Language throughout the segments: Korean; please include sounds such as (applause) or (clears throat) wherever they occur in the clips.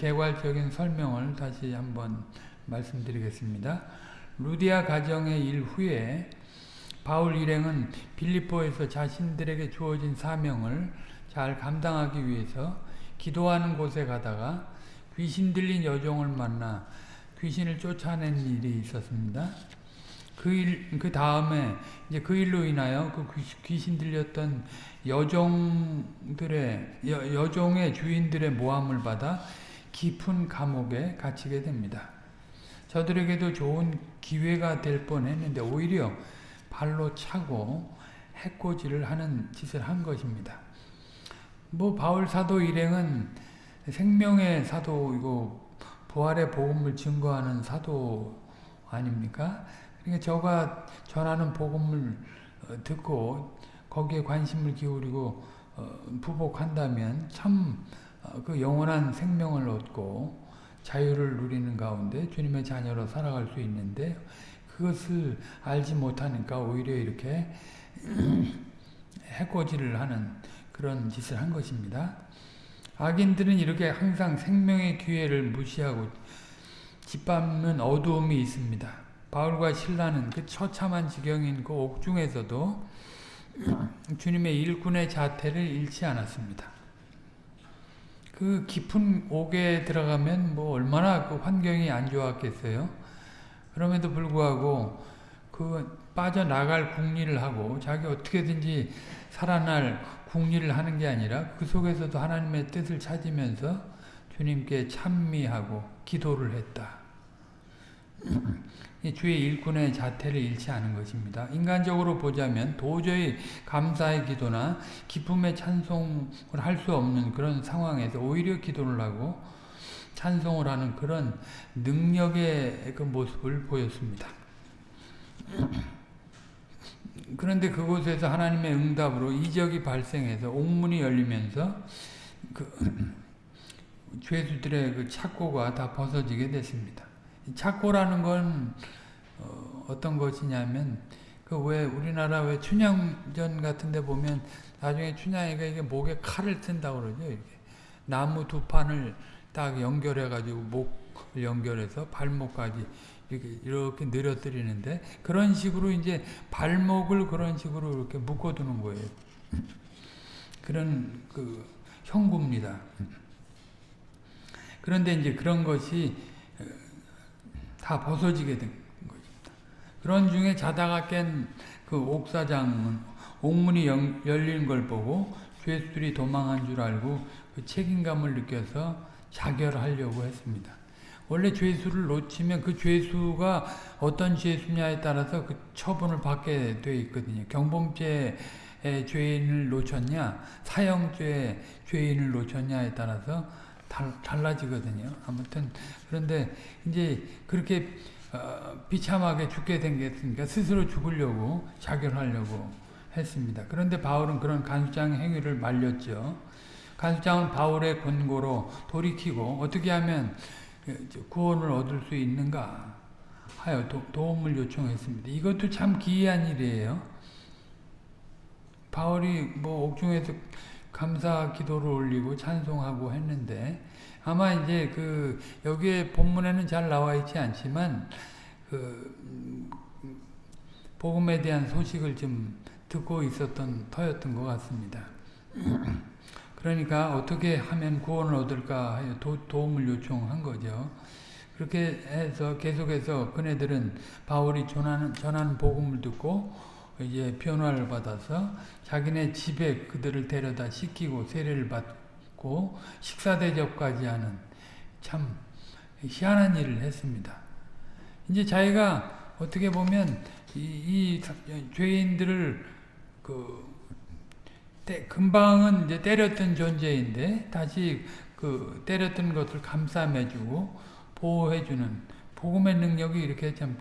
개괄적인 설명을 다시 한번 말씀드리겠습니다. 루디아 가정의 일 후에 바울 일행은 빌립보에서 자신들에게 주어진 사명을 잘 감당하기 위해서 기도하는 곳에 가다가 귀신 들린 여종을 만나 귀신을 쫓아낸 일이 있었습니다. 그 일, 그 다음에 이제 그 일로 인하여 그 귀신 들렸던 여종들의 여, 여종의 주인들의 모함을 받아 깊은 감옥에 갇히게 됩니다. 저들에게도 좋은 기회가 될 뻔했는데 오히려 발로 차고 해코지를 하는 짓을 한 것입니다. 뭐 바울 사도 일행은 생명의 사도이고 부활의 복음을 증거하는 사도 아닙니까? 그러니까 저가 전하는 복음을 듣고 거기에 관심을 기울이고 부복한다면 참 그 영원한 생명을 얻고 자유를 누리는 가운데 주님의 자녀로 살아갈 수 있는데 그것을 알지 못하니까 오히려 이렇게 (clears throat) 해코지를 하는 그런 짓을 한 것입니다. 악인들은 이렇게 항상 생명의 기회를 무시하고 짓밟는 어두움이 있습니다. 바울과 신라는 그 처참한 지경인 그 옥중에서도 (clears throat) 주님의 일꾼의 자태를 잃지 않았습니다. 그 깊은 옥에 들어가면 뭐 얼마나 그 환경이 안 좋았겠어요. 그럼에도 불구하고 그 빠져나갈 궁리를 하고 자기 어떻게든지 살아날 궁리를 하는 게 아니라 그 속에서도 하나님의 뜻을 찾으면서 주님께 찬미하고 기도를 했다. 주의 일꾼의 자태를 잃지 않은 것입니다. 인간적으로 보자면 도저히 감사의 기도나 기쁨의 찬송을 할 수 없는 그런 상황에서 오히려 기도를 하고 찬송을 하는 그런 능력의 그 모습을 보였습니다. 그런데 그곳에서 하나님의 응답으로 이적이 발생해서 옥문이 열리면서 그 죄수들의 그 착고가 다 벗어지게 됐습니다. 착고라는 건 어, 떤 것이냐면 그 왜 우리나라 왜 춘향전 같은데 보면 나중에 춘향이가 이게 목에 칼을 튼다고 그러죠. 이렇게 나무 두 판을 딱 연결해 가지고 목을 연결해서 발목까지 이렇게 이렇게 늘어뜨리는데 그런 식으로 이제 발목을 그런 식으로 이렇게 묶어두는 거예요. 그런 그 형구입니다. 그런데 이제 그런 것이 다 벗어지게 된 것입니다. 그런 중에 자다가 깬 그 옥사장은 옥문이 열린 걸 보고 죄수들이 도망한 줄 알고 그 책임감을 느껴서 자결하려고 했습니다. 원래 죄수를 놓치면 그 죄수가 어떤 죄수냐에 따라서 그 처분을 받게 돼 있거든요. 경범죄 죄인을 놓쳤냐, 사형죄 죄인을 놓쳤냐에 따라서 달, 달라지거든요. 아무튼 그런데 이제 그렇게 어, 비참하게 죽게 된 게 있으니까 스스로 죽으려고 자결하려고 했습니다. 그런데 바울은 그런 간수장 행위를 말렸죠. 간수장은 바울의 권고로 돌이키고 어떻게 하면 구원을 얻을 수 있는가 하여 도, 도움을 요청했습니다. 이것도 참 기이한 일이에요. 바울이 뭐 옥중에서 감사 기도를 올리고 찬송하고 했는데 아마 이제 그 여기에 본문에는 잘 나와 있지 않지만 그 복음에 대한 소식을 좀 듣고 있었던 터였던 것 같습니다. (clears throat) 그러니까 어떻게 하면 구원을 얻을까 하여 도, 도움을 요청한 거죠. 그렇게 해서 계속해서 그네들은 바울이 전하는, 전하는 복음을 듣고 이제 변화를 받아서 자기네 집에 그들을 데려다 씻기고 세례를 받고 식사 대접까지 하는 참 희한한 일을 했습니다. 이제 자기가 어떻게 보면 이, 이 죄인들을 그 때, 금방은 이제 때렸던 존재인데 다시 그 때렸던 것을 감싸매주고 보호해주는 복음의 능력이 이렇게 참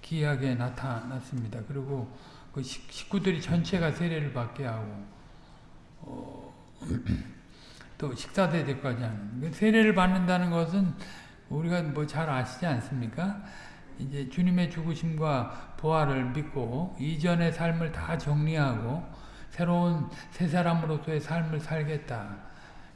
기이하게 나타났습니다. 그리고 그 식구들이 전체가 세례를 받게 하고 어, (clears throat) 또 식사 대접까지 하는 그 세례를 받는다는 것은 우리가 뭐 잘 아시지 않습니까? 이제 주님의 죽으심과 부활을 믿고 이전의 삶을 다 정리하고 새로운 새 사람으로서의 삶을 살겠다.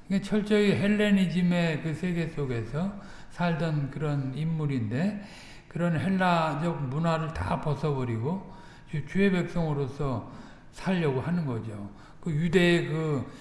이게 철저히 헬레니즘의 그 세계 속에서 살던 그런 인물인데 그런 헬라적 문화를 다 벗어버리고 주의 백성으로서 살려고 하는 거죠. 그 유대의 그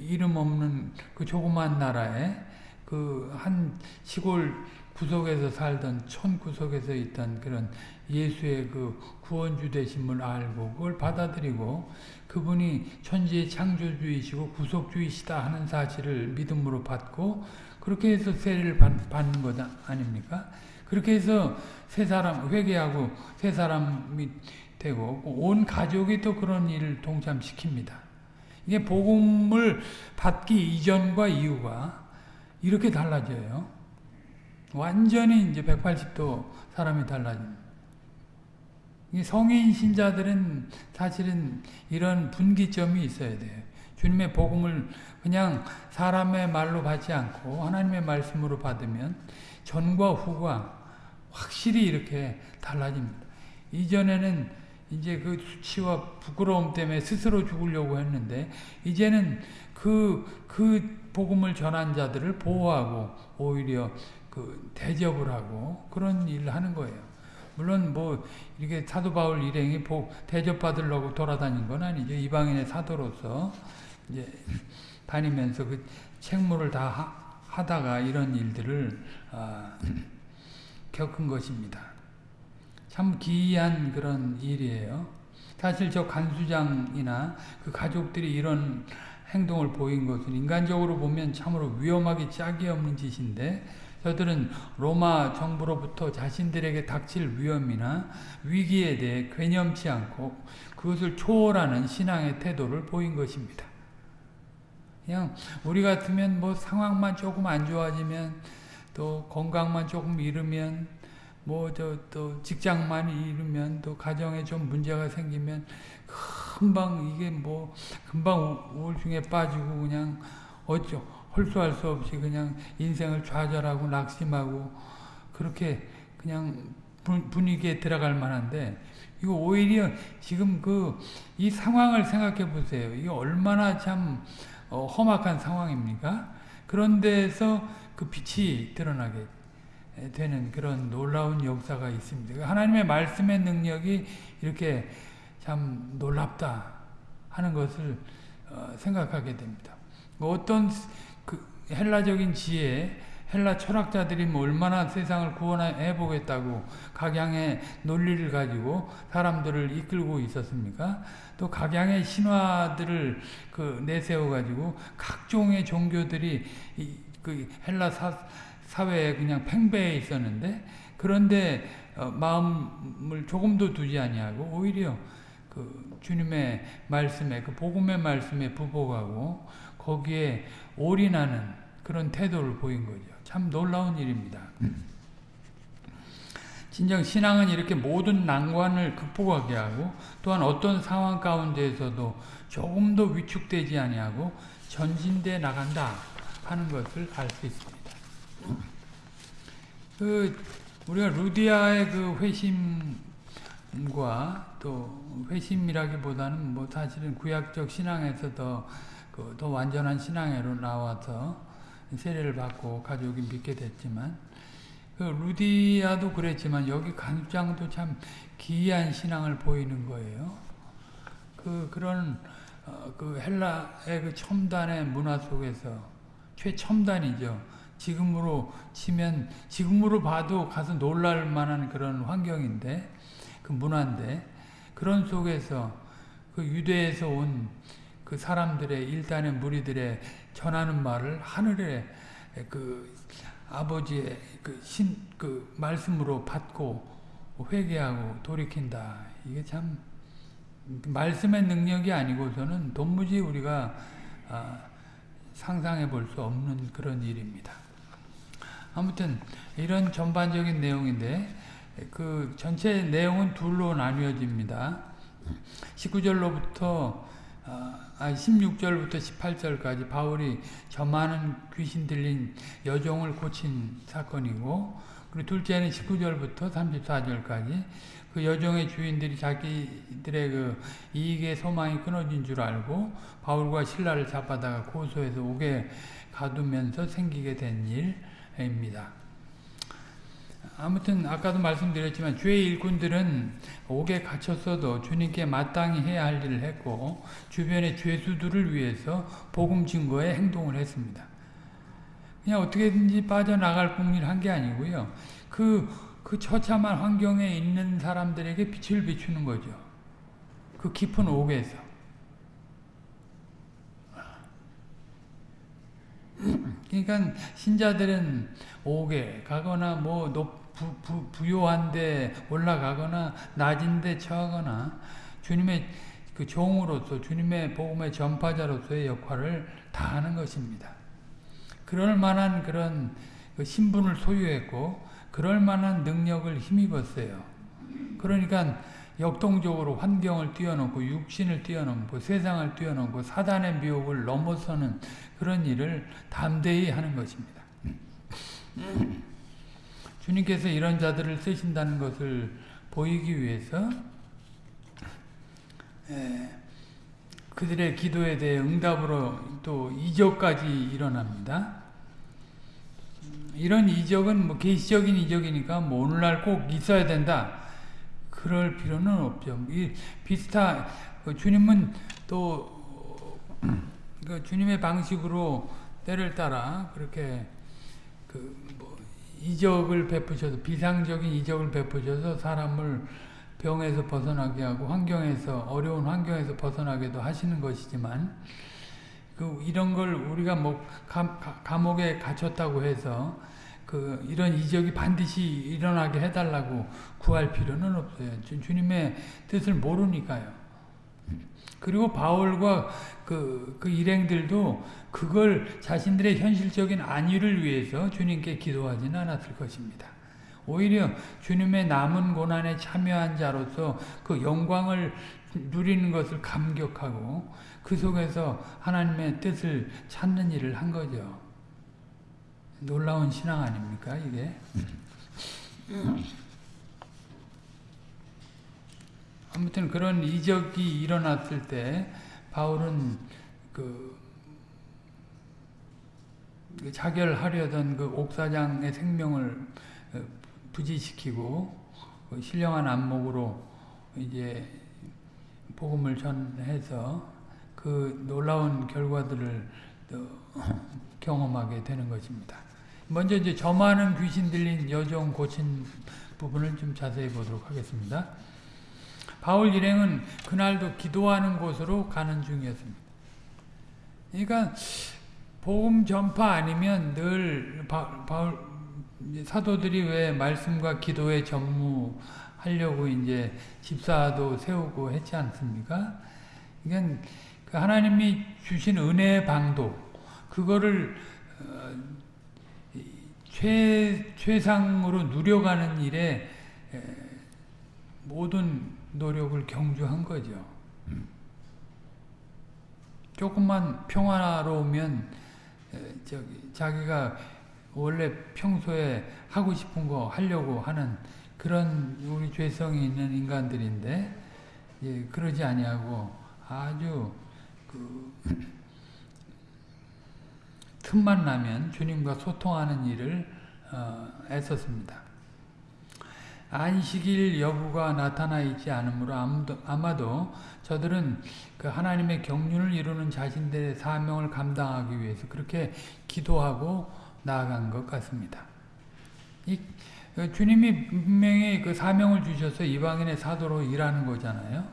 이름 없는 그 조그만 나라에 그 한 시골 구석에서 살던 촌 구석에서 있던 그런 예수의 그 구원주 되심을 알고 그걸 받아들이고 그분이 천지의 창조주이시고 구속주이시다 하는 사실을 믿음으로 받고 그렇게 해서 세례를 받는 것 아닙니까? 그렇게 해서 세 사람 회개하고 세 사람이 되고 온 가족이 또 그런 일을 동참시킵니다. 이게 복음을 받기 이전과 이후가 이렇게 달라져요. 완전히 이제 180도 사람이 달라집니다. 성인 신자들은 사실은 이런 분기점이 있어야 돼요. 주님의 복음을 그냥 사람의 말로 받지 않고 하나님의 말씀으로 받으면 전과 후가 확실히 이렇게 달라집니다. 이전에는 이제 그 수치와 부끄러움 때문에 스스로 죽으려고 했는데 이제는 그, 그 복음을 전한 자들을 보호하고 오히려 그 대접을 하고 그런 일을 하는 거예요. 물론 뭐 이렇게 사도 바울 일행이 대접받으려고 돌아다닌 건 아니죠. 이방인의 사도로서 이제 다니면서 그 책무를 다 하, 다가 이런 일들을 아, (clears throat) 겪은 것입니다. 참 기이한 그런 일이에요. 사실 저 간수장이나 그 가족들이 이런 행동을 보인 것은 인간적으로 보면 참으로 위험하기 짝이 없는 짓인데 저들은 로마 정부로부터 자신들에게 닥칠 위험이나 위기에 대해 괴념치 않고 그것을 초월하는 신앙의 태도를 보인 것입니다. 그냥 우리 같으면 뭐 상황만 조금 안 좋아지면 또 건강만 조금 잃으면 뭐 저 또 직장만 잃으면 또 가정에 좀 문제가 생기면 금방 이게 뭐 금방 우울증에 빠지고 그냥 어쩌 홀수할 수 없이 그냥 인생을 좌절하고 낙심하고 그렇게 그냥 분위기에 들어갈 만한데 이거 오히려 지금 그 이 상황을 생각해 보세요. 이게 얼마나 참 어, 험악한 상황입니까? 그런 데서 그 빛이 드러나게 되는 그런 놀라운 역사가 있습니다. 하나님의 말씀의 능력이 이렇게 참 놀랍다 하는 것을 어, 생각하게 됩니다. 뭐 어떤 그 헬라적인 지혜, 헬라 철학자들이 뭐 얼마나 세상을 구원해 보겠다고 각양의 논리를 가지고 사람들을 이끌고 있었습니까? 또 각양의 신화들을 그 내세워 가지고 각종의 종교들이 그 헬라 사, 사회에 그냥 팽배해 있었는데 그런데 어, 마음을 조금도 두지 아니하고 오히려 그 주님의 말씀에 그 복음의 말씀에 부복하고 거기에 올인하는 그런 태도를 보인 거죠. 참 놀라운 일입니다. 진정 신앙은 이렇게 모든 난관을 극복하게 하고 또한 어떤 상황 가운데에서도 조금도 위축되지 아니하고 전진돼 나간다 하는 것을 알 수 있습니다. 그 우리가 루디아의 그 회심과 또 회심이라기보다는 뭐 사실은 구약적 신앙에서 더, 그 더 완전한 신앙으로 나와서 세례를 받고 가족이 믿게 됐지만 그 루디아도 그랬지만 여기 간장도 참 기이한 신앙을 보이는 거예요. 그 그런 어, 그 헬라의 그 첨단의 문화 속에서 최첨단이죠. 지금으로 치면 지금으로 봐도 가서 놀랄 만한 그런 환경인데 그 문화인데 그런 속에서 그 유대에서 온 그 사람들의 일단의 무리들의 전하는 말을 하늘의 그 아버지의 그 신, 그 말씀으로 받고 회개하고 돌이킨다. 이게 참 말씀의 능력이 아니고서는 도무지 우리가 아, 상상해 볼 수 없는 그런 일입니다. 아무튼 이런 전반적인 내용인데 그 전체 내용은 둘로 나뉘어집니다. 19절로부터 아 16절부터 18절까지 바울이 저 많은 귀신 들린 여종을 고친 사건이고 그리고 둘째는 19절부터 34절까지 그 여종의 주인들이 자기들의 그 이익의 소망이 끊어진 줄 알고 바울과 신라를 잡아다가 고소해서 오게 가두면서 생기게 된 일 입니다. 아무튼 아까도 말씀드렸지만 주의 일꾼들은 옥에 갇혔어도 주님께 마땅히 해야 할 일을 했고 주변의 죄수들을 위해서 복음 증거에 행동을 했습니다. 그냥 어떻게든지 빠져나갈 궁리를 한 게 아니고요. 그, 그 처참한 환경에 있는 사람들에게 빛을 비추는 거죠. 그 깊은 옥에서. 그러니까 신자들은 옥에 가거나 뭐 높, 부, 부, 부요한데 올라가거나 낮은데 처하거나 주님의 그 종으로서 주님의 복음의 전파자로서의 역할을 다하는 것입니다. 그럴 만한 그런 그 신분을 소유했고 그럴 만한 능력을 힘입었어요. 그러니까 역동적으로 환경을 뛰어넘고 육신을 뛰어넘고 세상을 뛰어넘고 사단의 미혹을 넘어서는 그런 일을 담대히 하는 것입니다. 주님께서 이런 자들을 쓰신다는 것을 보이기 위해서 그들의 기도에 대해 응답으로 또 이적까지 일어납니다. 이런 이적은 뭐 계시적인 이적이니까 뭐 오늘날 꼭 있어야 된다. 그럴 필요는 없죠. 이 비슷한 그 주님은 또 그 주님의 방식으로 때를 따라 그렇게 그 뭐 이적을 베푸셔서 비상적인 이적을 베푸셔서 사람을 병에서 벗어나게 하고 환경에서 어려운 환경에서 벗어나게도 하시는 것이지만 그 이런 걸 우리가 뭐 감, 감옥에 갇혔다고 해서 그 이런 이적이 반드시 일어나게 해달라고 구할 필요는 없어요. 주 님의 뜻을 모르니까요. 그리고 바울과 그, 그 일행들도 그걸 자신들의 현실적인 안위를 위해서 주님께 기도하지는 않았을 것입니다. 오히려 주님의 남은 고난에 참여한 자로서 그 영광을 누리는 것을 감격하고 그 속에서 하나님의 뜻을 찾는 일을 한 거죠. 놀라운 신앙 아닙니까 이게? 아무튼 그런 이적이 일어났을 때 바울은 그, 그 자결하려던 그 옥사장의 생명을 어, 부지시키고 그 신령한 안목으로 이제 복음을 전해서 그 놀라운 결과들을 (laughs) 경험하게 되는 것입니다. 먼저 이제 저 많은 귀신 들린 여종 고친 부분을 좀 자세히 보도록 하겠습니다. 바울 일행은 그날도 기도하는 곳으로 가는 중이었습니다. 그러니까 복음 전파 아니면 늘 바, 바울 사도들이 왜 말씀과 기도에 전무하려고 이제 집사도 세우고 했지 않습니까? 그러니까 그 하나님이 주신 은혜의 방도 그거를 어, 최, 최상으로 누려가는 일에 모든 노력을 경주한 거죠. 조금만 평화로우면 저기 자기가 원래 평소에 하고 싶은 거 하려고 하는 그런 우리 죄성이 있는 인간들인데 예, 그러지 아니하고 아주 그 틈만 나면 주님과 소통하는 일을 어, 애썼습니다. 안식일 여부가 나타나 있지 않으므로 아무도, 아마도 저들은 그 하나님의 경륜을 이루는 자신들의 사명을 감당하기 위해서 그렇게 기도하고 나아간 것 같습니다. 이, 그 주님이 분명히 그 사명을 주셔서 이방인의 사도로 일하는 거잖아요.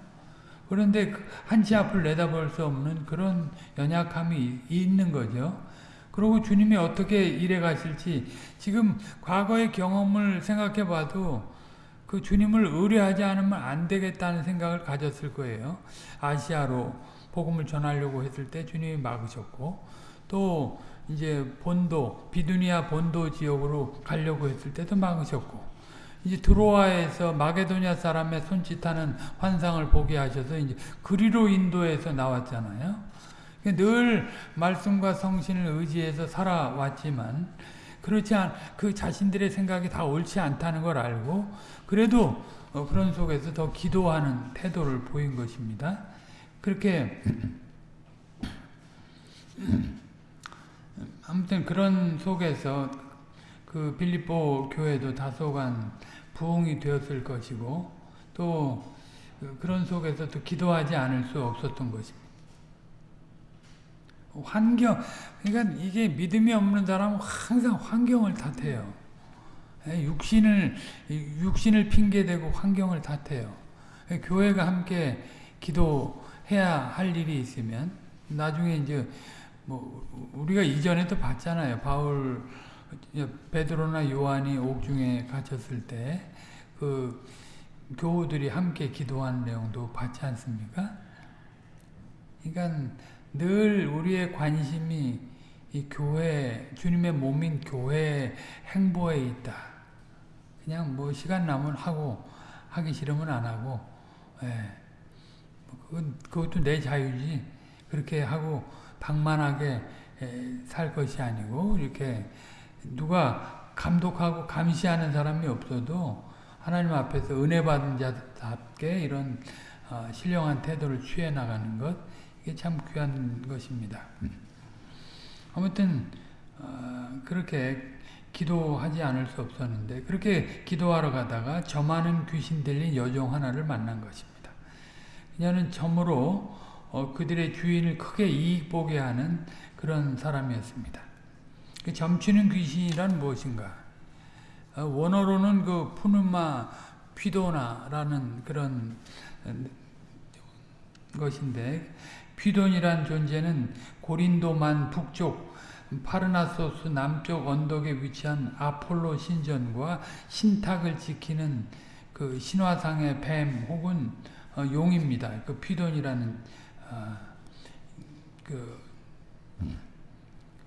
그런데 그 한치 앞을 내다볼 수 없는 그런 연약함이 있는 거죠. 그리고 주님이 어떻게 일해 가실지 지금 과거의 경험을 생각해 봐도 그 주님을 의뢰하지 않으면 안 되겠다는 생각을 가졌을 거예요. 아시아로 복음을 전하려고 했을 때 주님이 막으셨고 또 이제 본도 비두니아 본도 지역으로 가려고 했을 때도 막으셨고 이제 드로아에서 마게도냐 사람의 손짓하는 환상을 보게 하셔서 이제 그리로 인도에서 나왔잖아요. 늘 말씀과 성신을 의지해서 살아왔지만 그렇지 않, 그 자신들의 생각이 다 옳지 않다는 걸 알고 그래도 어, 그런 속에서 더 기도하는 태도를 보인 것입니다. 그렇게 (clears throat) 아무튼 그런 속에서 그 빌립보 교회도 다소간 부흥이 되었을 것이고 또 그런 속에서 또 기도하지 않을 수 없었던 것입니다. 환경, 그러니까 이게 믿음이 없는 사람은 항상 환경을 탓해요. 예, 육신을, 육신을 핑계대고 환경을 탓해요. 예, 교회가 함께 기도해야 할 일이 있으면 나중에 이제 뭐 우리가 이전에도 봤잖아요. 바울 베드로나 요한이 옥중에 갇혔을 때 그 교우들이 함께 기도하는 내용도 봤지 않습니까? 그러니까 늘 우리의 관심이 이 교회 주님의 몸인 교회 행보에 있다. 그냥 뭐 시간 나면 하고 하기 싫으면 안 하고 예. 그건, 그것도 내 자유지 그렇게 하고 방만하게 살 것이 아니고 이렇게 누가 감독하고 감시하는 사람이 없어도 하나님 앞에서 은혜 받은 자답게 이런 어, 신령한 태도를 취해 나가는 것 이게 참 귀한 것입니다. 아무튼 어, 그렇게 기도하지 않을 수 없었는데 그렇게 기도하러 가다가 점하는 귀신 들린 여종 하나를 만난 것입니다. 그녀는 점으로 어, 그들의 주인을 크게 이익 보게 하는 그런 사람이었습니다. 그 점치는 귀신이란 무엇인가? 어, 원어로는 그 푸누마 피도나라는 그런 것인데 피돈이란 존재는 고린도만 북쪽 파르나소스 남쪽 언덕에 위치한 아폴로 신전과 신탁을 지키는 그 신화상의 뱀 혹은 어, 용입니다. 그 피돈이라는 아, 그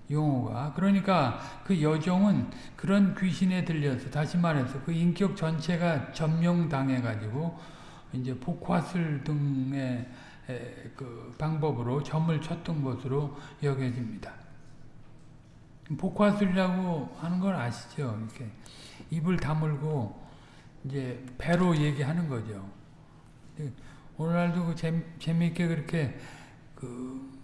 용어가 그러니까 그 여종은 그런 귀신에 들려서 다시 말해서 그 인격 전체가 점령당해 가지고 이제 복화술 등의 그 방법으로 점을 쳤던 것으로 여겨집니다. 복화술이라고 하는 걸 아시죠? 이렇게 입을 다물고 이제 배로 얘기하는 거죠. 오늘날도 그 재, 재미있게 그렇게 그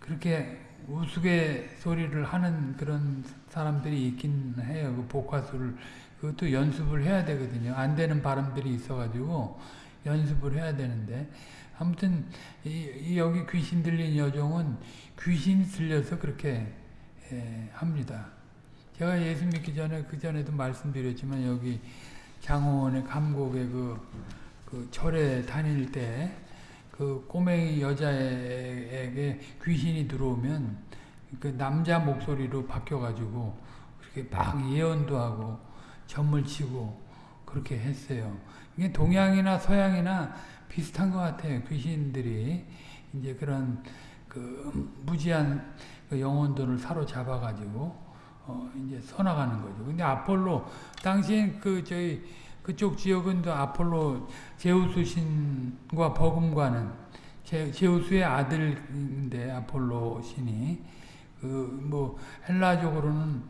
그렇게 우스갯소리를 하는 그런 사람들이 있긴 해요. 그 복화술을 그것도 연습을 해야 되거든요. 안 되는 발음들이 있어가지고 연습을 해야 되는데 아무튼 이, 이 여기 귀신 들린 여종은 귀신 들려서 그렇게 예, 합니다. 제가 예수 믿기 전에 그 전에도 말씀드렸지만 여기 장호원의 감곡의 그, 그 절에 다닐 때 그 꼬맹이 여자에게 귀신이 들어오면 그 남자 목소리로 바뀌어가지고 그렇게 막 예언도 하고 점을 치고 그렇게 했어요. 이게 동양이나 서양이나 비슷한 것 같아요. 귀신들이 이제 그런 그 무지한 그 영혼들을 사로잡아 가지고 어 이제 써나가는 거죠. 근데 아폴로 당시엔 그 저희 그쪽 지역은 또 아폴로 제우스 신과 버금과는 제, 제우스의 아들인데 아폴로 신이 그 뭐 헬라적으로는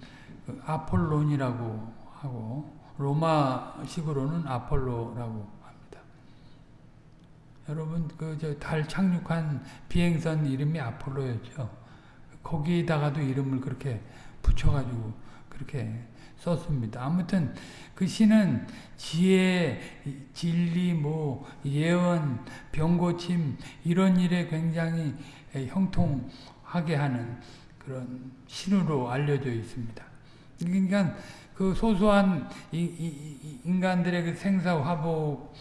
그 아폴론이라고 하고 로마식으로는 아폴로라고 여러분 그 저 달 착륙한 비행선 이름이 아폴로였죠. 거기다가도 이름을 그렇게 붙여가지고 그렇게 썼습니다. 아무튼 그 시는 지혜, 진리, 뭐 예언, 병고침 이런 일에 굉장히 형통하게 하는 그런 신으로 알려져 있습니다. 그러니까 그 소소한 인간들의 그 생사화복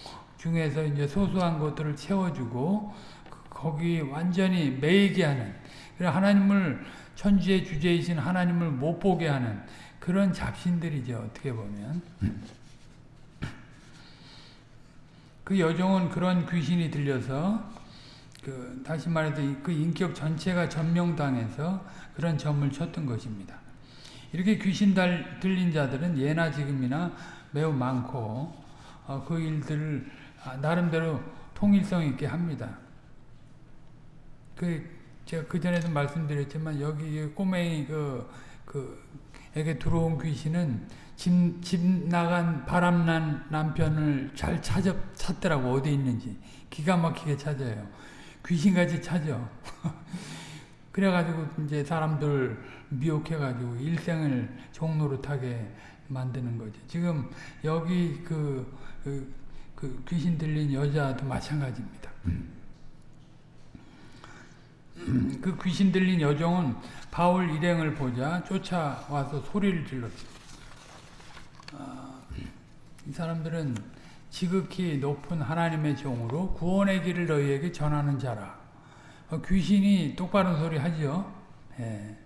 중에서 이제 소소한 것들을 채워주고 그 거기 완전히 매이게 하는 하나님을 천지의 주제이신 하나님을 못 보게 하는 그런 잡신들이죠 어떻게 보면 그 여종은 그런 귀신이 들려서 그 다시 말해서 그 인격 전체가 점령당해서 그런 점을 쳤던 것입니다. 이렇게 귀신 들린 자들은 예나 지금이나 매우 많고 어, 그 일들을 아, 나름대로 통일성 있게 합니다. 그 제가 그 전에도 말씀드렸지만 여기 꼬맹이 그 그 에게 들어온 귀신은 집, 집 나간 바람난 남편을 잘 찾아 찾더라고 어디 있는지 기가 막히게 찾아요. 귀신같이 찾아. (laughs) 그래가지고 이제 사람들 미혹해가지고 일생을 종노릇하게 만드는 거죠. 지금 여기 그, 그, 그 귀신 들린 여자도 마찬가지입니다. 그 귀신 들린 여종은 바울 일행을 보자 쫓아와서 소리를 질렀어요. 아, 이 사람들은 지극히 높은 하나님의 종으로 구원의 길을 너희에게 전하는 자라. 어, 귀신이 똑바른 소리 하죠. 예.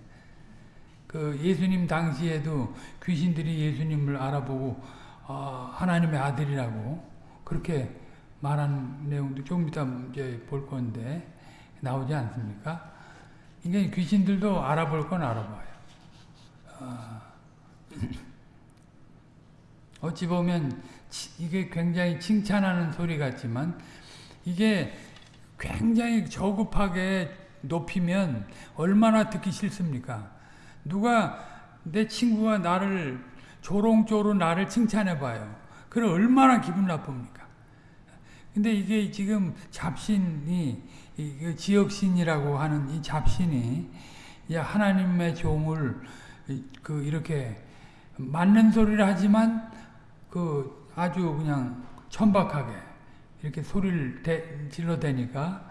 그 예수님 당시에도 귀신들이 예수님을 알아보고 어, 하나님의 아들이라고 그렇게 말한 내용도 좀 이따 이제 볼 건데 나오지 않습니까? 그러니까 귀신들도 알아볼 건 알아봐요. 어, 어찌 보면 이게 굉장히 칭찬하는 소리 같지만 이게 굉장히 저급하게 높이면 얼마나 듣기 싫습니까? 누가 내 친구가 나를 조롱조롱 나를 칭찬해 봐요. 그럼 얼마나 기분 나쁩니까? 근데 이게 지금 잡신이 그 지역신이라고 하는 이 잡신이 하나님의 종을 그 이렇게 맞는 소리를 하지만 그 아주 그냥 천박하게 이렇게 소리를 대, 질러대니까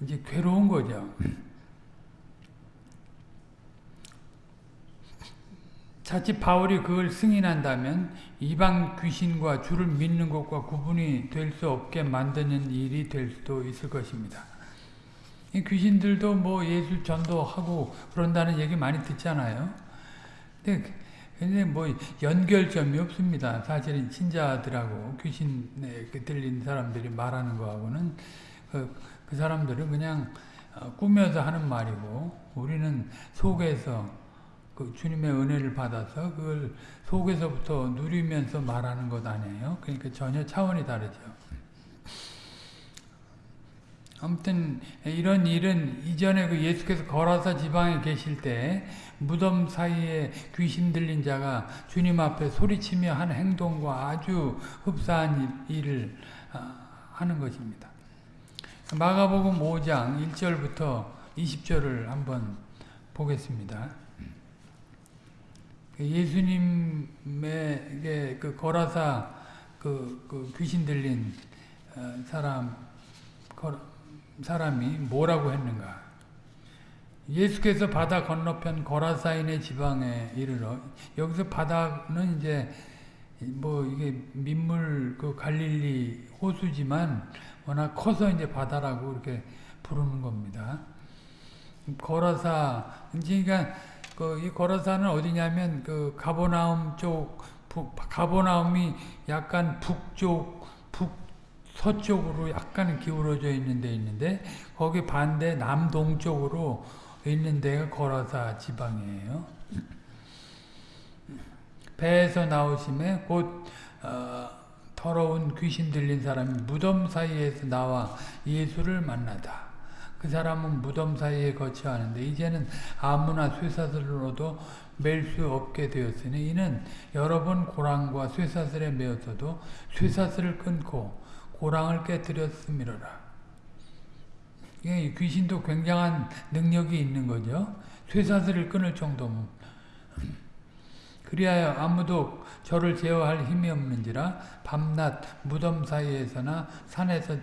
이제 괴로운 거죠. 자칫 바울이 그걸 승인한다면 이방 귀신과 주를 믿는 것과 구분이 될 수 없게 만드는 일이 될 수도 있을 것입니다. 이 귀신들도 뭐 예수 전도하고 그런다는 얘기 많이 듣잖아요. 근데, 근데 뭐 연결점이 없습니다. 사실은 신자들하고 귀신에 들린 사람들이 말하는 거하고는 그, 그 사람들은 그냥 어, 꾸며서 하는 말이고 우리는 속에서 그 주님의 은혜를 받아서 그걸 속에서부터 누리면서 말하는 것 아니에요. 그러니까 전혀 차원이 다르죠. 아무튼 이런 일은 이전에 그 예수께서 거라사 지방에 계실 때 무덤 사이에 귀신 들린 자가 주님 앞에 소리치며 한 행동과 아주 흡사한 일을 아, 하는 것입니다. 마가복음 5장 1절부터 20절을 한번 보겠습니다. 예수님에게 그 거라사 그, 그 귀신 들린 어, 사람 사람이 뭐라고 했는가? 예수께서 바다 건너편 거라사인의 지방에 이르러 여기서 바다는 이제 뭐 이게 민물 그 갈릴리 호수지만 워낙 커서 이제 바다라고 이렇게 부르는 겁니다. 거라사 그러니까 그 이 거라사는 어디냐면 그 가보나움 쪽 북, 가보나움이 약간 북쪽 북 서쪽으로 약간 기울어져 있는 데 있는데 거기 반대 남동쪽으로 있는 데가 거라사 지방이에요. 배에서 나오심에 곧 어, 더러운 귀신 들린 사람이 무덤 사이에서 나와 예수를 만나다. 그 사람은 무덤 사이에 거처하는데 이제는 아무나 쇠사슬로도 맬 수 없게 되었으니 이는 여러 번 고랑과 쇠사슬에 매었어도 쇠사슬을 끊고 고랑을 깨뜨렸음이로라. 귀신도 굉장한 능력이 있는 거죠. 쇠사슬을 끊을 정도면. 그리하여 아무도 저를 제어할 힘이 없는지라 밤낮 무덤 사이에서나 산에서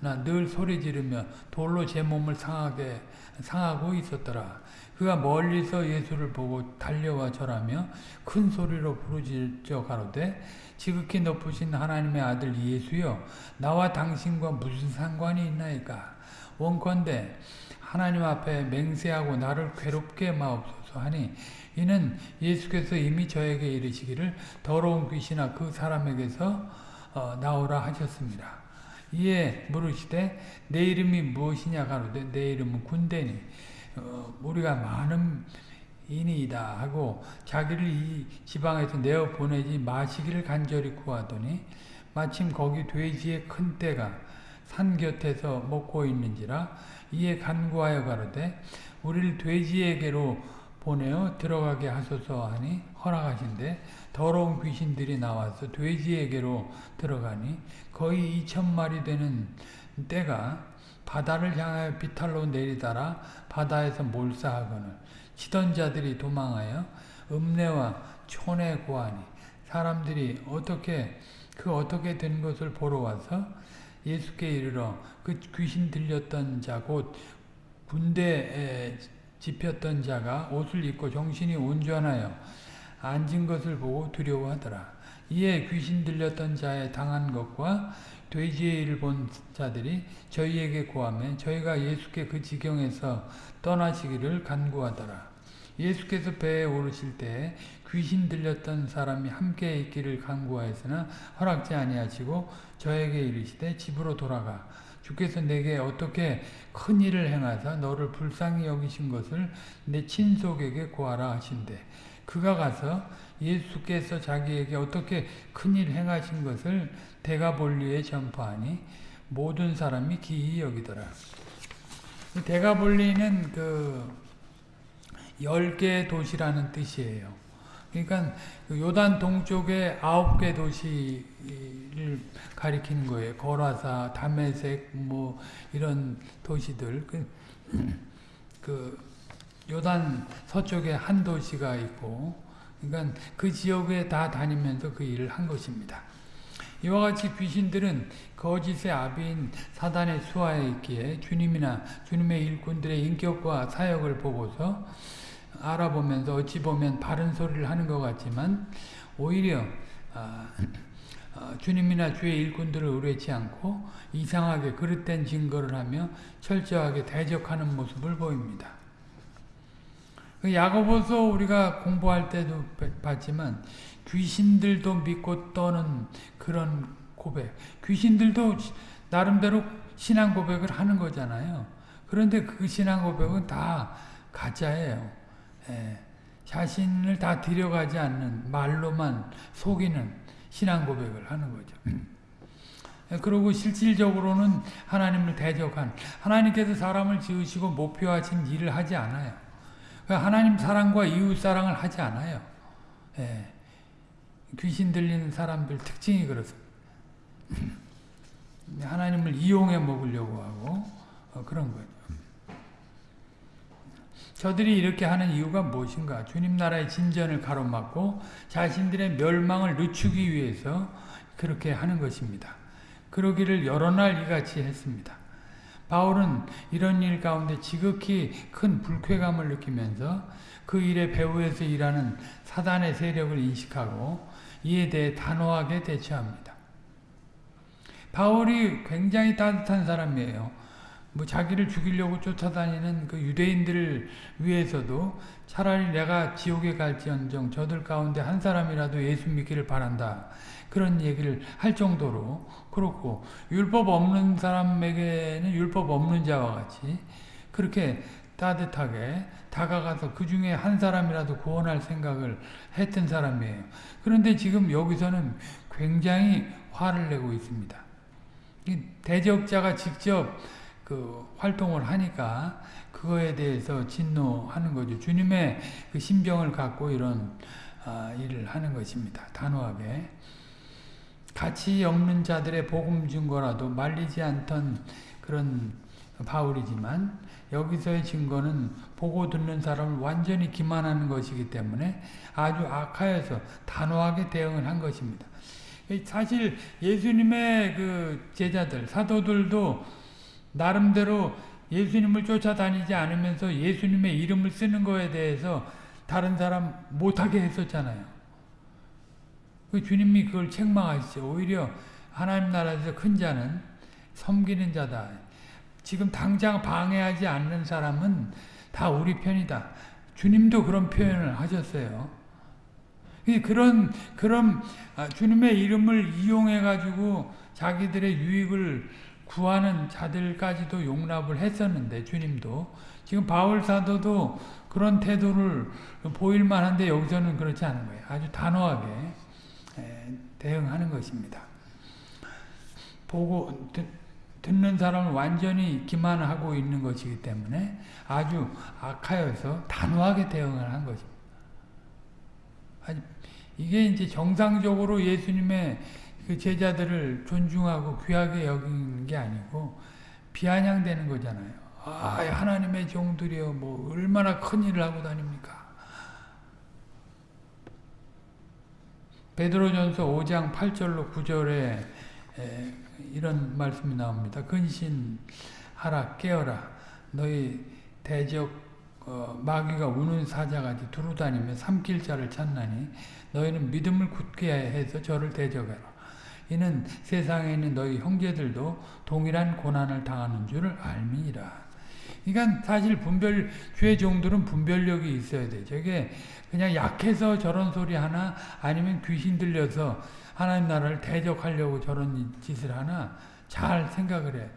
늘 소리 지르며 돌로 제 몸을 상하게 상하고 있었더라. 그가 멀리서 예수를 보고 달려와 절하며 큰 소리로 부르짖어 가로되 지극히 높으신 하나님의 아들 예수여 나와 당신과 무슨 상관이 있나이까 원컨대 하나님 앞에 맹세하고 나를 괴롭게 마옵소서 하니 이는 예수께서 이미 저에게 이르시기를 더러운 귀신아 그 사람에게서 어, 나오라 하셨습니다. 이에 물으시되 내 이름이 무엇이냐 가로되 내 이름은 군대니 어, 우리가 많은 인이다 하고 자기를 이 지방에서 내어 보내지 마시기를 간절히 구하더니 마침 거기 돼지의 큰 떼가 산 곁에서 먹고 있는지라 이에 간구하여 가로되 우리를 돼지에게로 보내어 들어가게 하소서 하니 허락하신데 더러운 귀신들이 나와서 돼지에게로 들어가니 거의 2천 마리 되는 떼가 바다를 향하여 비탈로 내리다라 바다에서 몰사하거늘 치던 자들이 도망하여 읍내와 촌에 고하니 사람들이 어떻게 그 어떻게 된 것을 보러 와서 예수께 이르러 그 귀신 들렸던 자 곧 군대에 집혔던 자가 옷을 입고 정신이 온전하여 앉은 것을 보고 두려워하더라. 이에 귀신 들렸던 자의 당한 것과 돼지의 일을 본 자들이 저희에게 고하며 저희가 예수께 그 지경에서 떠나시기를 간구하더라. 예수께서 배에 오르실 때에 귀신 들렸던 사람이 함께 있기를 간구하였으나 허락지 아니하시고 저에게 이르시되 집으로 돌아가 주께서 내게 어떻게 큰 일을 행하사 너를 불쌍히 여기신 것을 내 친속에게 고하라 하신대 그가 가서 예수께서 자기에게 어떻게 큰일 행하신 것을 대가 볼리에 전파하니 모든 사람이 기이 여기더라. 대가 볼리는 그 열 개 도시라는 뜻이에요. 그러니까 요단 동쪽에 아홉 개 도시를 가리키는 거예요. 거라사, 다메섹, 뭐 이런 도시들. 그, 그 요단 서쪽에 한 도시가 있고, 그러니까 그 지역에 다 다니면서 그 일을 한 것입니다. 이와 같이 귀신들은 거짓의 아비인 사단의 수하에 있기에 주님이나 주님의 일꾼들의 인격과 사역을 보고서 알아보면서 어찌 보면 바른 소리를 하는 것 같지만 오히려 아, 어, 주님이나 주의 일꾼들을 의뢰치 않고 이상하게 그릇된 증거를 하며 철저하게 대적하는 모습을 보입니다. 그 야고보서 우리가 공부할 때도 봤지만 귀신들도 믿고 떠는 그런 고백. 귀신들도 나름대로 신앙 고백을 하는 거잖아요. 그런데 그 신앙 고백은 다 가짜예요. 예, 자신을 다 들여가지 않는 말로만 속이는 신앙 고백을 하는 거죠. 예, 그리고 실질적으로는 하나님을 대적한 하나님께서 사람을 지으시고 목표하신 일을 하지 않아요. 하나님 사랑과 이웃 사랑을 하지 않아요. 예. 귀신 들리는 사람들 특징이 그렇습니다. (laughs) 하나님을 이용해 먹으려고 하고 어, 그런 거죠. 저들이 이렇게 하는 이유가 무엇인가? 주님 나라의 진전을 가로막고 자신들의 멸망을 늦추기 위해서 그렇게 하는 것입니다. 그러기를 여러 날 이같이 했습니다. 바울은 이런 일 가운데 지극히 큰 불쾌감을 느끼면서 그 일의 배후에서 일하는 사단의 세력을 인식하고 이에 대해 단호하게 대처합니다. 바울이 굉장히 따뜻한 사람이에요. 뭐 자기를 죽이려고 쫓아다니는 그 유대인들을 위해서도 차라리 내가 지옥에 갈지언정 저들 가운데 한 사람이라도 예수 믿기를 바란다. 그런 얘기를 할 정도로 그렇고 율법 없는 사람에게는 율법 없는 자와 같이 그렇게 따뜻하게 다가가서 그 중에 한 사람이라도 구원할 생각을 했던 사람이에요. 그런데 지금 여기서는 굉장히 화를 내고 있습니다. 대적자가 직접 그 활동을 하니까 그거에 대해서 진노하는 거죠. 주님의 그 심정을 갖고 이런 아, 일을 하는 것입니다. 단호하게. 가치 없는 자들의 복음 증거라도 말리지 않던 그런 바울이지만 여기서의 증거는 보고 듣는 사람을 완전히 기만하는 것이기 때문에 아주 악하여서 단호하게 대응을 한 것입니다. 사실 예수님의 그 제자들, 사도들도 나름대로 예수님을 쫓아다니지 않으면서 예수님의 이름을 쓰는 거에 대해서 다른 사람 못하게 했었잖아요. 그 주님이 그걸 책망하시죠. 오히려 하나님 나라에서 큰 자는 섬기는 자다. 지금 당장 방해하지 않는 사람은 다 우리 편이다. 주님도 그런 표현을 하셨어요. 그런 그런 아, 주님의 이름을 이용해 가지고 자기들의 유익을 구하는 자들까지도 용납을 했었는데 주님도 지금 바울 사도도 그런 태도를 보일 만한데 여기서는 그렇지 않은 거예요. 아주 단호하게 대응하는 것입니다. 보고 듣는 사람을 완전히 기만하고 있는 것이기 때문에 아주 악하여서 단호하게 대응을 한 것입니다. 이게 이제 정상적으로 예수님의 그 제자들을 존중하고 귀하게 여기는 게 아니고 비아냥되는 거잖아요. 아, 하나님의 종들이여 뭐 얼마나 큰 일을 하고 다닙니까? 베드로전서 5장 8절로 9절에 이런 말씀이 나옵니다. 근신하라 깨어라 너희 대적 어, 마귀가 우는 사자같이 두루다니며 삼킬 자를 찾나니 너희는 믿음을 굳게 해서 저를 대적하라. 이는 세상에 있는 너희 형제들도 동일한 고난을 당하는 줄을 알미니라. 그러니까 사실 분별 죄 종들은 분별력이 있어야 돼. 저게 그냥 약해서 저런 소리 하나 아니면 귀신 들려서 하나님 나라를 대적하려고 저런 짓을 하나 잘 생각을 해.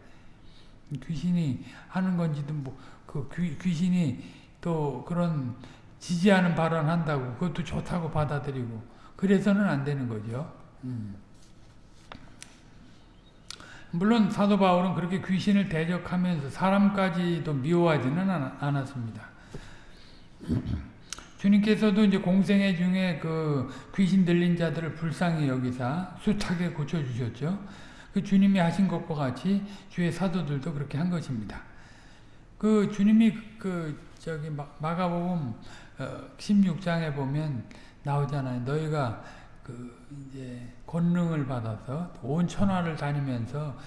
귀신이 하는 건지도 뭐그 귀신이 또 그런 지지하는 발언 한다고 그것도 좋다고 받아들이고 그래서는 안 되는 거죠. 음. 물론 사도 바울은 그렇게 귀신을 대적하면서 사람까지도 미워하지는 않았습니다. (clears throat) 주님께서도 이제 공생애 중에 그 귀신 들린 자들을 불쌍히 여기사 숱하게 고쳐주셨죠. 그 주님이 하신 것과 같이 주의 사도들도 그렇게 한 것입니다. 그 주님이 그 저기 마가복음 16장에 어, 보면 나오잖아요. 너희가 그 이제 권능을 받아서 온 천하를 다니면서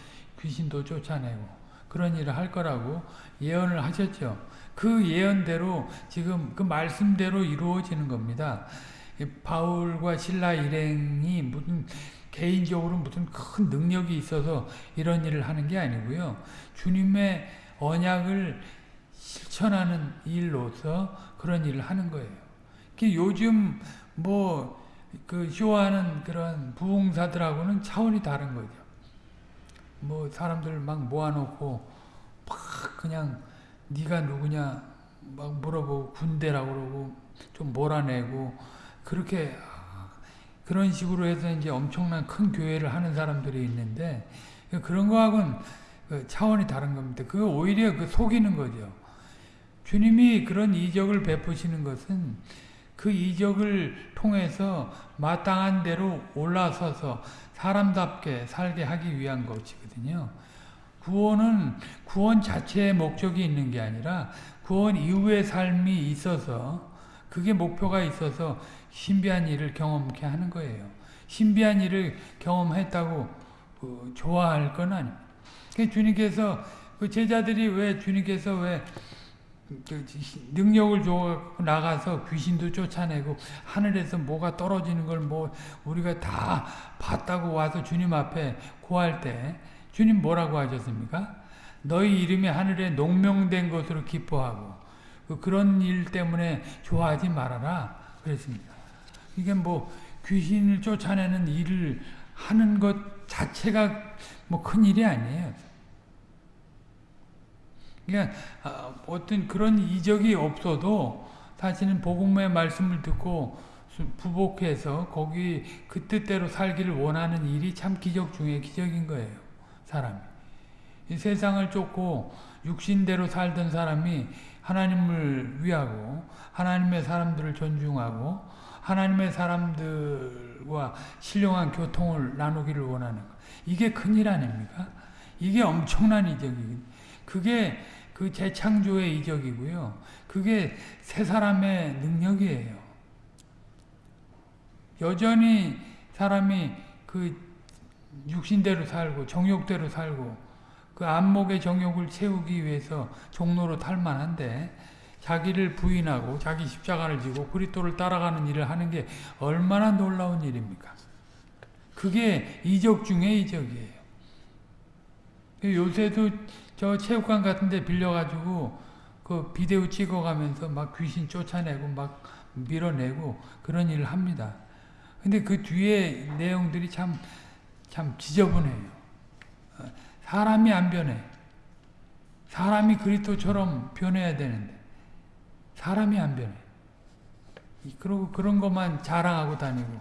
귀신도 쫓아내고 그런 일을 할 거라고 예언을 하셨죠. 그 예언대로 지금 그 말씀대로 이루어지는 겁니다. 바울과 신라 일행이 무슨 개인적으로 무슨 큰 능력이 있어서 이런 일을 하는 게 아니고요. 주님의 언약을 실천하는 일로서 그런 일을 하는 거예요. 요즘 뭐 그 쇼하는 그런 부흥사들하고는 차원이 다른 거죠. 뭐 사람들 막 모아놓고 막 그냥 네가 누구냐 막 물어보고 군대라고 그러고 좀 몰아내고 그렇게 그런 식으로 해서 이제 엄청난 큰 교회를 하는 사람들이 있는데 그런 거하고는 그 차원이 다른 겁니다. 그 오히려 그 속이는 거죠. 주님이 그런 이적을 베푸시는 것은 그 이적을 통해서 마땅한 대로 올라서서 사람답게 살게 하기 위한 것이거든요. 구원은 구원 자체의 목적이 있는 게 아니라 구원 이후의 삶이 있어서 그게 목표가 있어서 신비한 일을 경험케 하는 거예요. 신비한 일을 경험했다고 그 좋아할 건 아닙니다. 주님께서 그 제자들이 왜 주님께서 왜그 능력을 줘 나가서 귀신도 쫓아내고 하늘에서 뭐가 떨어지는 걸 뭐 우리가 다 봤다고 와서 주님 앞에 구할 때 주님 뭐라고 하셨습니까? 너희 이름이 하늘에 농명된 것으로 기뻐하고 그 그런 일 때문에 좋아하지 말아라 그랬습니다. 이게 뭐 귀신을 쫓아내는 일을 하는 것 자체가 뭐 큰 일이 아니에요. 그러니까 어떤 그런 이적이 없어도 사실은 복음의 말씀을 듣고 부복해서 거기 그 뜻대로 살기를 원하는 일이 참 기적 중에 기적인 거예요. 사람이. 이 세상을 쫓고 육신대로 살던 사람이 하나님을 위하고 하나님의 사람들을 존중하고 하나님의 사람들과 신령한 교통을 나누기를 원하는 것. 이게 큰일 아닙니까? 이게 엄청난 이적이 그게 그 재창조의 이적이고요. 그게 세 사람의 능력이에요. 여전히 사람이 그 육신대로 살고 정욕대로 살고 그 안목의 정욕을 채우기 위해서 종로로 탈만한데 자기를 부인하고 자기 십자가를 지고 그리스도를 따라가는 일을 하는 게 얼마나 놀라운 일입니까? 그게 이적 중의 이적이에요. 요새도 저 체육관 같은 데 빌려가지고 그 비디오 찍어가면서 막 귀신 쫓아내고 막 밀어내고 그런 일을 합니다. 근데 그 뒤에 내용들이 참, 참 지저분해요. 사람이 안 변해. 사람이 그리스도처럼 변해야 되는데 사람이 안 변해. 그리고 그런 것만 자랑하고 다니고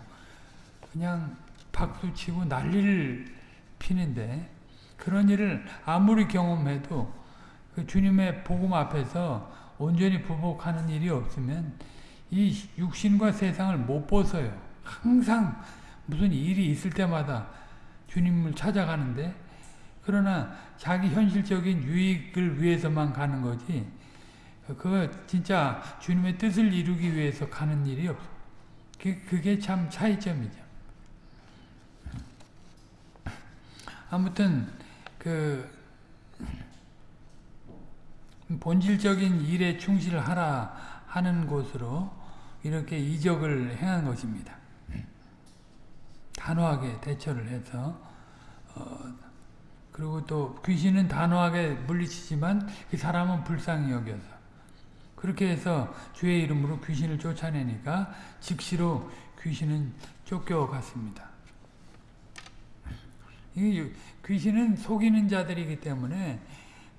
그냥 박수치고 난리를 피는데 그런 일을 아무리 경험해도 그 주님의 복음 앞에서 온전히 부복하는 일이 없으면 이 육신과 세상을 못 벗어요. 항상 무슨 일이 있을 때마다 주님을 찾아가는데 그러나 자기 현실적인 유익을 위해서만 가는 거지 그거 진짜 주님의 뜻을 이루기 위해서 가는 일이 없어. 그게 참 차이점이죠. 아무튼 그 본질적인 일에 충실하라 하는 곳으로 이렇게 이적을 행한 것입니다. 단호하게 대처를 해서 어, 그리고 또 귀신은 단호하게 물리치지만 그 사람은 불쌍히 여겨서 그렇게 해서 주의 이름으로 귀신을 쫓아내니까 즉시로 귀신은 쫓겨갔습니다. 귀신은 속이는 자들이기 때문에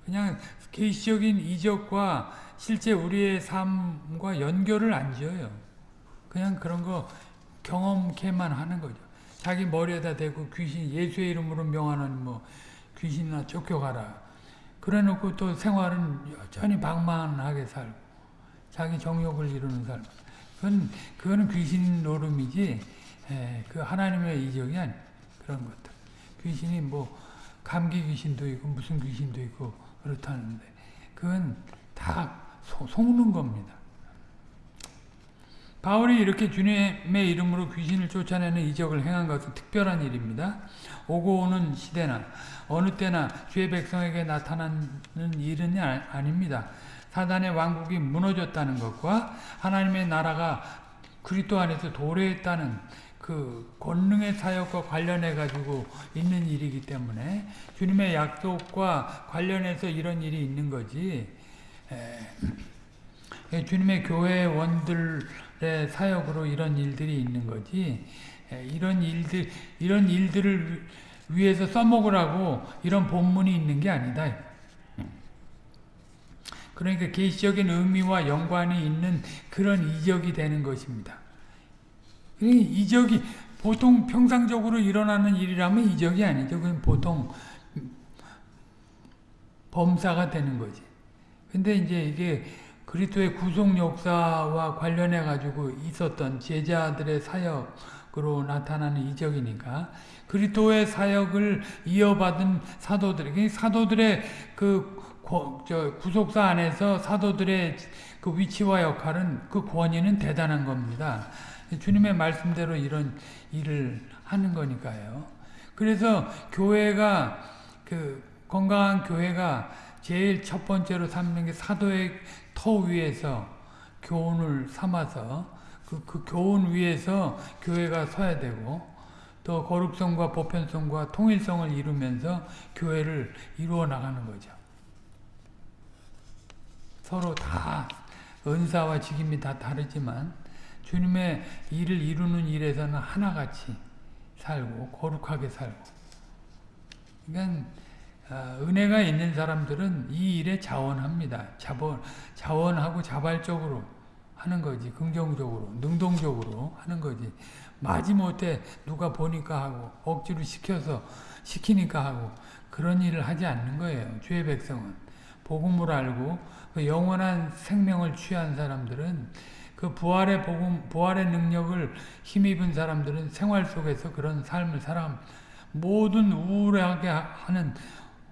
그냥 계시적인 이적과 실제 우리의 삶과 연결을 안 지어요. 그냥 그런 거 경험케만 하는 거죠. 자기 머리에다 대고 귀신 예수의 이름으로 명하는 뭐 귀신이나 쫓겨가라. 그래 놓고 또 생활은 여전히 방만하게 살고 자기 정욕을 이루는 삶. 그건 그거는 귀신 노름이지 에, 그 하나님의 이적이 아니 그런 것들. 귀신이 뭐 감기 귀신도 있고 무슨 귀신도 있고 그렇다는데 그건 다 소, 속는 겁니다. 바울이 이렇게 주님의 이름으로 귀신을 쫓아내는 이적을 행한 것은 특별한 일입니다. 오고 오는 시대나 어느 때나 주의 백성에게 나타나는 일은 아닙니다. 사단의 왕국이 무너졌다는 것과 하나님의 나라가 그리스도 안에서 도래했다는 그 권능의 사역과 관련해 가지고 있는 일이기 때문에 주님의 약속과 관련해서 이런 일이 있는 거지. 에, 주님의 교회 원들의 사역으로 이런 일들이 있는 거지. 에, 이런 일들 이런 일들을 위해서 써먹으라고 이런 본문이 있는 게 아니다. 그러니까 계시적인 의미와 연관이 있는 그런 이적이 되는 것입니다. 이적이 보통 평상적으로 일어나는 일이라면 이적이 아니죠. 그건 보통 범사가 되는 거지. 근데 이제 이게 그리스도의 구속 역사와 관련해 가지고 있었던 제자들의 사역으로 나타나는 이적이니까 그리스도의 사역을 이어받은 사도들, 사도들의 그저 구속사 안에서 사도들의 그 위치와 역할은 그 권위는 대단한 겁니다. 주님의 말씀대로 이런 일을 하는 거니까요. 그래서 교회가 그 건강한 교회가 제일 첫 번째로 삼는 게 사도의 터 위에서 교훈을 삼아서 그, 그 교훈 위에서 교회가 서야 되고 또 거룩성과 보편성과 통일성을 이루면서 교회를 이루어 나가는 거죠. 서로 다 은사와 직임이 다 다르지만 주님의 일을 이루는 일에서는 하나같이 살고 거룩하게 살고 그러니까 은혜가 있는 사람들은 이 일에 자원합니다. 자원, 자원하고 자발적으로 하는 거지. 긍정적으로, 능동적으로 하는 거지. 마지못해 누가 보니까 하고 억지로 시켜서 시키니까 하고 그런 일을 하지 않는 거예요. 주의 백성은. 복음을 알고 그 영원한 생명을 취한 사람들은 그 부활의 복음, 부활의 능력을 힘입은 사람들은 생활 속에서 그런 삶을 살아 모든 우울하게 하는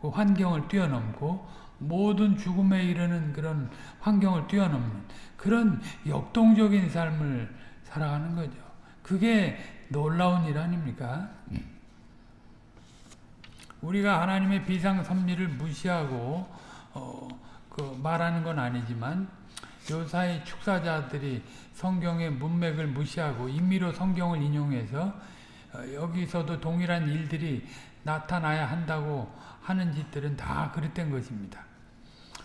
그 환경을 뛰어넘고 모든 죽음에 이르는 그런 환경을 뛰어넘는 그런 역동적인 삶을 살아가는 거죠. 그게 놀라운 일 아닙니까? 우리가 하나님의 비상 섭리를 무시하고 어, 그 말하는 건 아니지만 요 사이 축사자들이 성경의 문맥을 무시하고 임의로 성경을 인용해서 어, 여기서도 동일한 일들이 나타나야 한다고 하는 짓들은 다 그릇된 것입니다.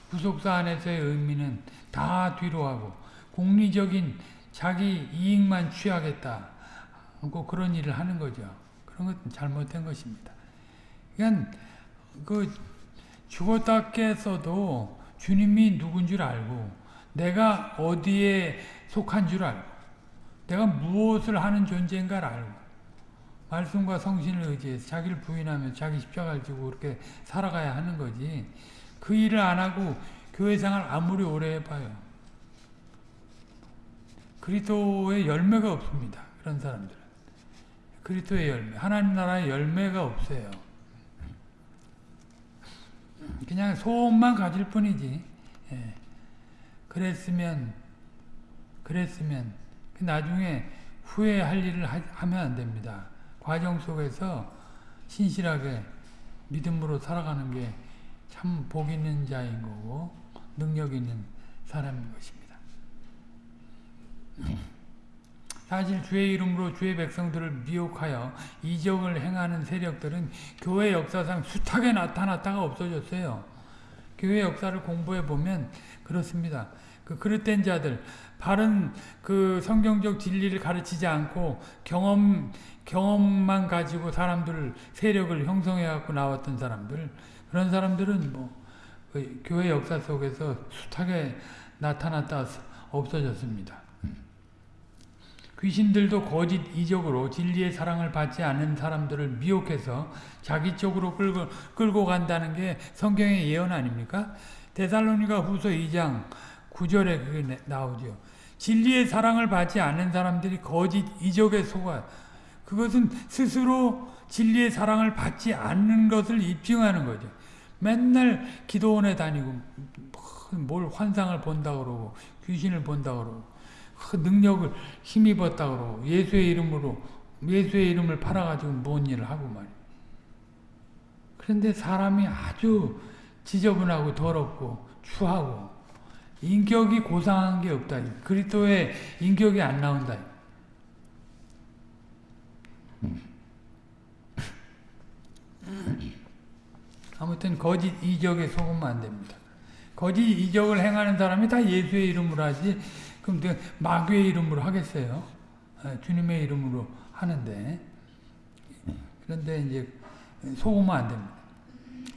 구속사 안에서의 의미는 다 뒤로 하고 공리적인 자기 이익만 취하겠다 고 그런 일을 하는 거죠. 그런 것은 잘못된 것입니다. 그러니까 그 죽었다 깼어도 주님이 누군 줄 알고 내가 어디에 속한 줄 알고 내가 무엇을 하는 존재인가를 알고 말씀과 성신을 의지해서 자기를 부인하며 자기 십자가를 지고 그렇게 살아가야 하는 거지 그 일을 안 하고 교회 생활 아무리 오래 해봐요 그리스도의 열매가 없습니다 그런 사람들은 그리스도의 열매 하나님 나라의 열매가 없어요 그냥 소원만 가질 뿐이지. 예. 그랬으면 그랬으면 나중에 후회할 일을 하, 면안 됩니다. 과정 속에서 신실하게 믿음으로 살아가는 게 참 복 있는 자인 거고 능력 있는 사람인 것입니다. (clears throat) 사실 주의 이름으로 주의 백성들을 미혹하여 이적을 행하는 세력들은 교회 역사상 숱하게 나타났다가 없어졌어요. 교회 역사를 공부해 보면 그렇습니다. 그 그릇된 자들, 바른 그 성경적 진리를 가르치지 않고 경험 경험만 가지고 사람들 세력을 형성해 갖고 나왔던 사람들 그런 사람들은 뭐 그 교회 역사 속에서 숱하게 나타났다 없어졌습니다. 귀신들도 거짓 이적으로 진리의 사랑을 받지 않는 사람들을 미혹해서 자기 쪽으로 끌고, 끌고 간다는 게 성경의 예언 아닙니까? 데살로니가 후서 2장 9절에 그게 나오죠. 진리의 사랑을 받지 않는 사람들이 거짓 이적에 속아 그것은 스스로 진리의 사랑을 받지 않는 것을 입증하는 거죠. 맨날 기도원에 다니고 뭘 환상을 본다 그러고 귀신을 본다 그러고 그 능력을 힘입었다 그러고 예수의 이름으로 예수의 이름을 팔아가지고 뭔 일을 하고 말이야. 그런데 사람이 아주 지저분하고 더럽고 추하고 인격이 고상한 게 없다. 그리스도의 인격이 안 나온다. 아무튼 거짓 이적에 속으면 안 됩니다. 거짓 이적을 행하는 사람이 다 예수의 이름으로 하지 그럼 마귀의 이름으로 하겠어요? 아, 주님의 이름으로 하는데 그런데 이제 속으면 안 됩니다.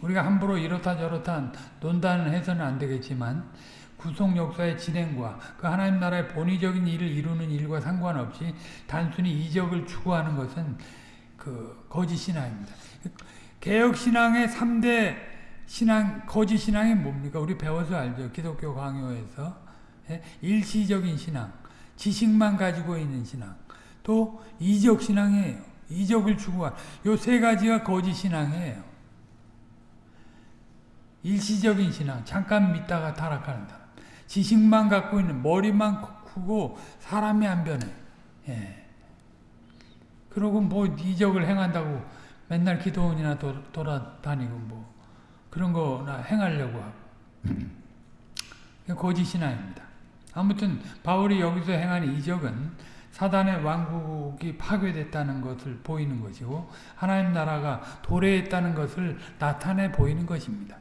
우리가 함부로 이렇다 저렇다 논단을 해서는 안 되겠지만 구속 역사의 진행과 그 하나님 나라의 본의적인 일을 이루는 일과 상관없이 단순히 이적을 추구하는 것은 그 거짓 신앙입니다. 개혁 신앙의 3대 신앙 거짓 신앙이 뭡니까? 우리 배워서 알죠. 기독교 강요에서 예? 일시적인 신앙, 지식만 가지고 있는 신앙, 또 이적 신앙이에요. 이적을 추구한 요 세 가지가 거짓 신앙이에요. 일시적인 신앙, 잠깐 믿다가 타락하는 사람. 지식만 갖고 있는 머리만 크고 사람이 안 변해. 예. 그러고 뭐 이적을 행한다고 맨날 기도원이나 도, 돌아다니고 뭐 그런 거나 행하려고 하고. 거짓 신앙입니다. 아무튼 바울이 여기서 행한 이적은 사단의 왕국이 파괴됐다는 것을 보이는 것이고 하나님 나라가 도래했다는 것을 나타내 보이는 것입니다.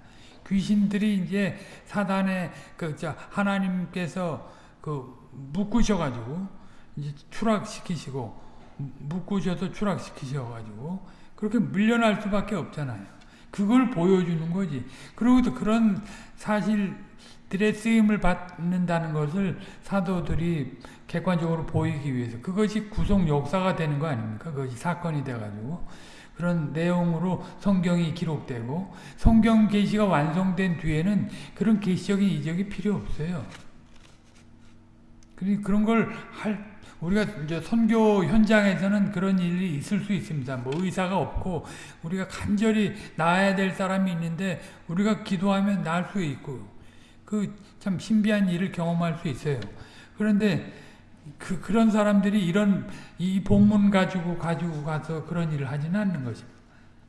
귀신들이 이제 사단의 그 하나님께서 그 묶으셔 가지고 이제 추락시키시고 묶으셔서 추락시키셔 가지고 그렇게 물려날 수밖에 없잖아요. 그걸 보여주는 거지. 그리고 또 그런 사실 들의 쓰임을 받는다는 것을 사도들이 객관적으로 보이기 위해서 그것이 구속 역사가 되는 거 아닙니까? 그것이 사건이 돼가지고 그런 내용으로 성경이 기록되고 성경 계시가 완성된 뒤에는 그런 계시적인 이적이 필요 없어요. 그런 걸 할 우리가 이제 선교 현장에서는 그런 일이 있을 수 있습니다. 뭐 의사가 없고 우리가 간절히 나아야 될 사람이 있는데 우리가 기도하면 날수 있고 그 참 신비한 일을 경험할 수 있어요. 그런데 그, 그런 사람들이 이런 이 본문 가지고 가지고 가서 그런 일을 하지는 않는 것입니다.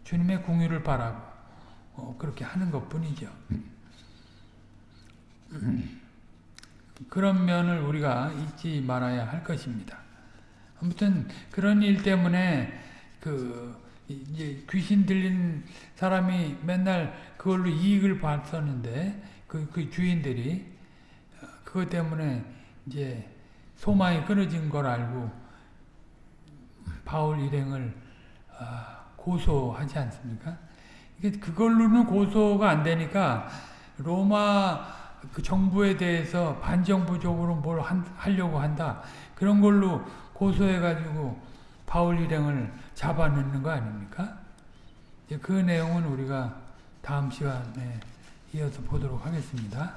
주님의 궁유를 바라고 어, 그렇게 하는 것뿐이죠. 그런 면을 우리가 잊지 말아야 할 것입니다. 아무튼 그런 일 때문에 그 이제 귀신 들린 사람이 맨날 그걸로 이익을 봤었는데 그, 그 주인들이 어, 그것 때문에 이제 소망이 끊어진 걸 알고 바울 일행을 아, 고소하지 않습니까? 그걸로는 고소가 안 되니까 로마 그 정부에 대해서 반정부적으로 뭘 한, 하려고 한다. 그런 걸로 고소해가지고 바울 일행을 잡아넣는 거 아닙니까? 그 내용은 우리가 다음 시간에 이어서 보도록 하겠습니다.